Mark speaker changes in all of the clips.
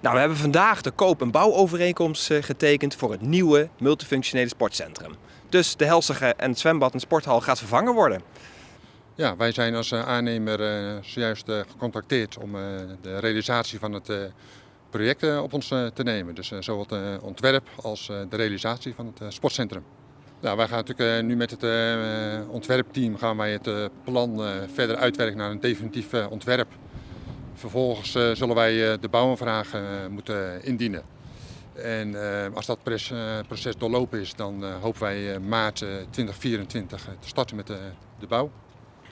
Speaker 1: Nou, we hebben vandaag de koop- en bouwovereenkomst eh, getekend voor het nieuwe multifunctionele sportcentrum. Dus de Helsige en het zwembad en sporthal gaat vervangen worden.
Speaker 2: Ja, wij zijn als eh, aannemer eh, zojuist gecontacteerd om de realisatie van het project op ons te nemen. Dus zowel het ontwerp als de realisatie van het sportcentrum. Nou, wij gaan natuurlijk nu met het ontwerpteam gaan wij het plan verder uitwerken naar een definitief ontwerp. Vervolgens eh, zullen wij eh, de bouwaanvraag eh, moeten indienen. En als dat proces doorlopen is, dan hopen wij maart eh, 2024 te starten met de, de bouw.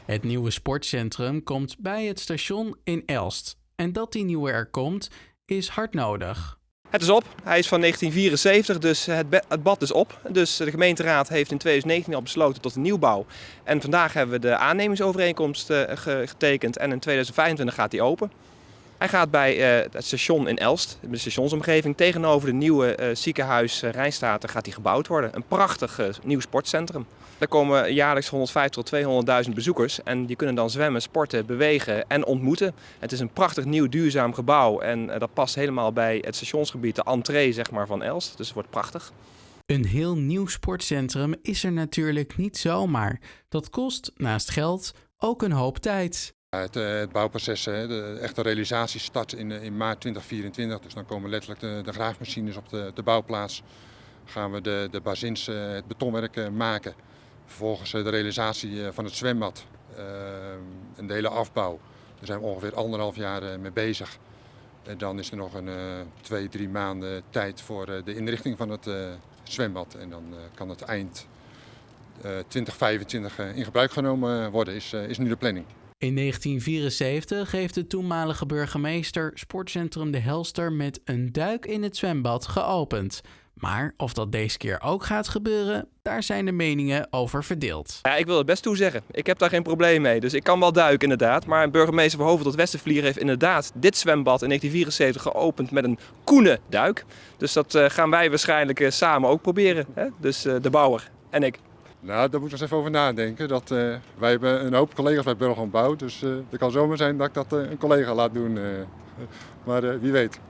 Speaker 3: Het nieuwe sportcentrum komt bij het station in Elst. En dat die nieuwe er komt, is hard nodig.
Speaker 1: Het is op. Hij is van 1974, dus het, bad is op. Dus de gemeenteraad heeft in 2019 al besloten tot een nieuwbouw. En vandaag hebben we de aannemingsovereenkomst eh, ge- getekend en in 2025 gaat die open. Hij gaat bij eh, het station in Elst, de stationsomgeving, tegenover de nieuwe eh, ziekenhuis uh, Rijnstaten gaat die gebouwd worden. Een prachtig eh, nieuw sportcentrum. Daar komen jaarlijks 150 tot 200.000 bezoekers en die kunnen dan zwemmen, sporten, bewegen en ontmoeten. Het is een prachtig nieuw duurzaam gebouw en eh, dat past helemaal bij het stationsgebied, de entree zeg maar, van Elst. Dus het wordt prachtig.
Speaker 3: Een heel nieuw sportcentrum is er natuurlijk niet zomaar. Dat kost naast geld ook een hoop tijd.
Speaker 2: Het, eh, het bouwproces, de echte realisatie start in, eh, in maart 2024. Dus dan komen letterlijk de, graafmachines op de, de bouwplaats. Gaan we de, de bazins, eh, het betonwerk maken. Vervolgens de realisatie van het zwembad eh, en de hele afbouw. Daar zijn we ongeveer anderhalf jaar mee bezig. En dan is er nog een twee, drie maanden tijd voor de inrichting van het zwembad. En dan kan het eind eh, 2025 eh, in gebruik genomen worden, is, is nu de planning.
Speaker 3: In 1974 heeft de toenmalige burgemeester Sportcentrum De Helster met een duik in het zwembad geopend. Maar of dat deze keer ook gaat gebeuren, daar zijn de meningen over verdeeld.
Speaker 1: Ja, ik wil het best toezeggen. Ik heb daar geen probleem mee. Dus ik kan wel duiken inderdaad. Maar burgemeester Verhoeven tot Westervlier heeft inderdaad dit zwembad in 1974 geopend met een koene duik. Dus dat eh, gaan wij waarschijnlijk eh, samen ook proberen. Hè? Dus eh, de bouwer en ik.
Speaker 2: Nou, daar moet ik nog even over nadenken. Dat, eh, wij hebben een hoop collega's bij Burger Bouw, dus eh het kan zomaar zijn dat ik dat eh, een collega laat doen. maar wie weet.